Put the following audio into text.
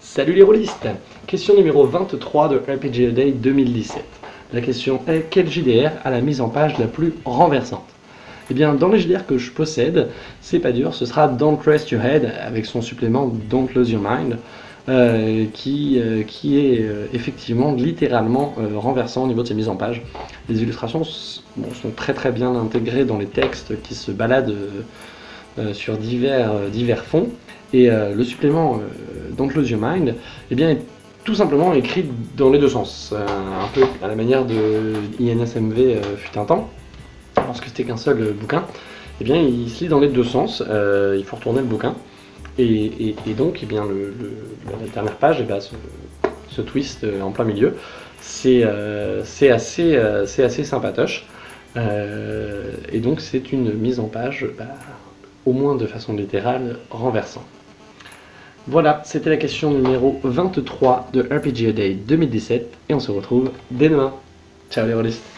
Salut les rôlistes Question numéro 23 de RPG A Day 2017. La question est quel JDR a la mise en page la plus renversante? Eh bien, dans les JDR que je possède, c'est pas dur, ce sera Don't Rest Your Head avec son supplément Don't Lose Your Mind. Euh, qui, euh, qui est euh, effectivement littéralement renversant au niveau de ses mises en page. Les illustrations sont très très bien intégrées dans les textes qui se baladent sur divers, divers fonds. Et le supplément Don't Lose Your Mind eh bien, est tout simplement écrit dans les deux sens, un peu à la manière de INSMV fut un temps, lorsque c'était qu'un seul bouquin. Eh bien, il se lit dans les deux sens, il faut retourner le bouquin. Et, donc, eh bien, la dernière page eh ben, se, twist euh, en plein milieu. C'est euh, assez, euh, assez sympatoche. et donc, c'est une mise en page, bah, au moins de façon littérale, renversante. Voilà, c'était la question numéro 23 de RPG Day 2017, et on se retrouve dès demain. Ciao les rôlistes